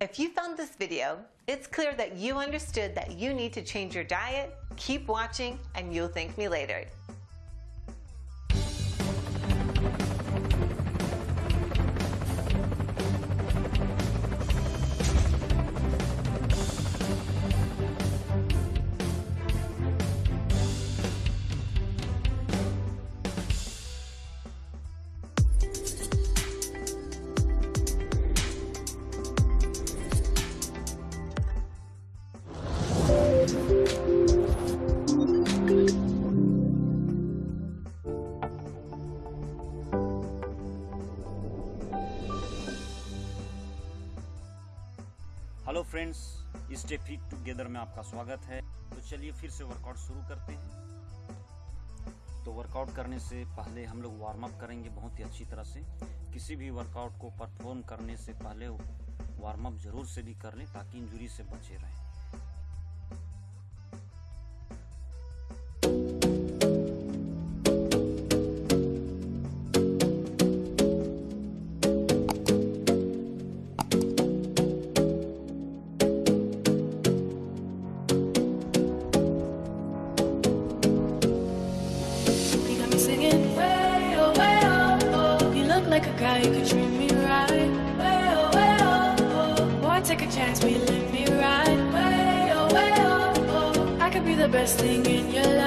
If you found this video, it's clear that you understood that you need to change your diet. Keep watching and you'll thank me later. Hello friends stay fit together में आपका स्वागत है। तो चलिए फिर से workout शुरू करते हैं। तो वर्कआउट करने से पहले हम लोग वार्म अप करेंगे बहुत ही अच्छी तरह से। किसी भी वर्कआउट को परफॉर्म करने से पहले वार्म अप ज़रूर से भी कर लें ताकि इंजुरी से बचे रहें। You guy who could treat me right. Way oh way oh oh. Boy, take a chance, will you let me ride? Way oh way oh oh. I could be the best thing in your life.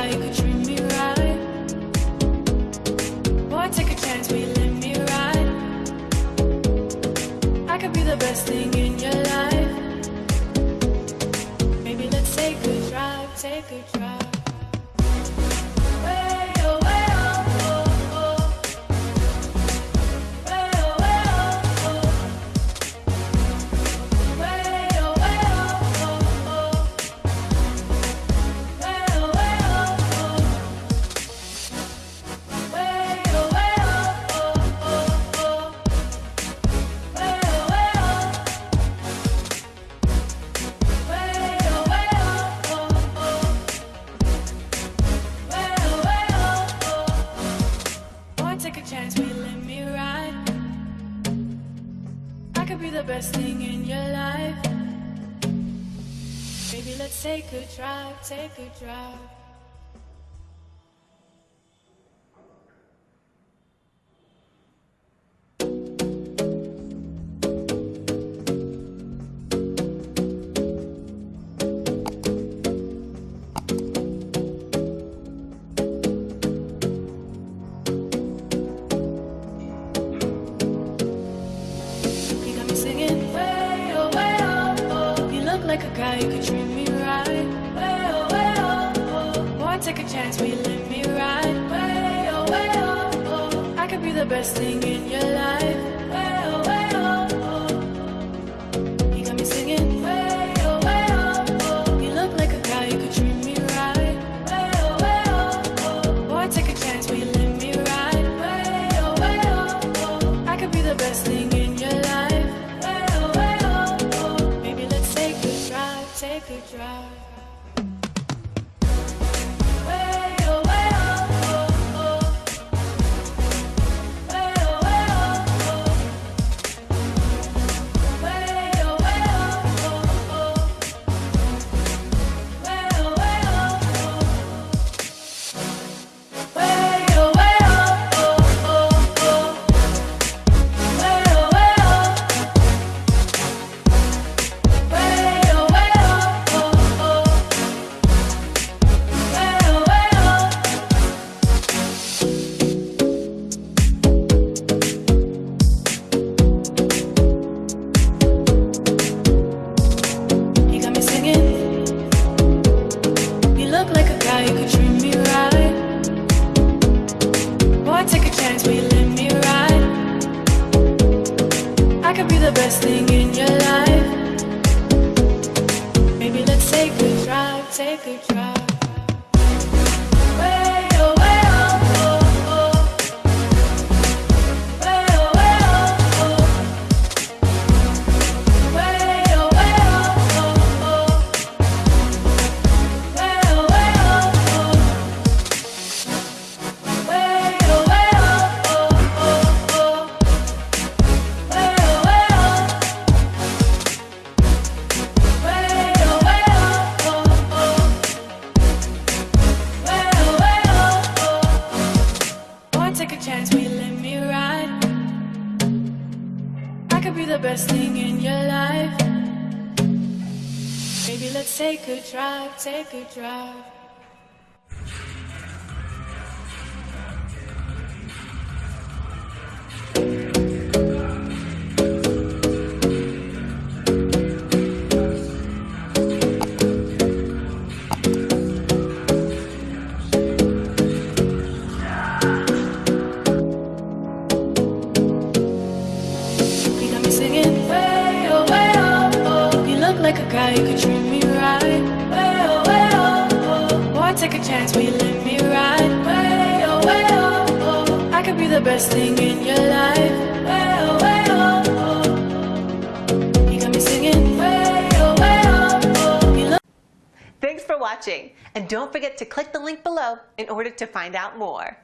Guy could treat me right. Boy, take a chance, will you let me ride? I could be the best thing in your life. Maybe let's take a drive, take a drive. The best thing in your life. Maybe let's take a drive, take a drive. Who could treat me right. Way oh way oh oh. Boy, take a chance, will you let me ride? Way oh way oh oh. I could be the best thing in your life. Oh. You got me singing oh. You look like a who could treat me right. Way oh. Boy, take a chance, you let me ride? Oh, I could be the best thing take Boy, take a chance, will you let me ride? I could be the best thing in your life. Maybe let's take a drive, take a drive. Take a drive, take a drive. Like a guy who could treat me right. Oh oh oh. Take a chance, will you let me ride? Way oh way oh oh. I could be the best thing in your life. Thanks for watching, and don't forget to click the link below in order to find out more.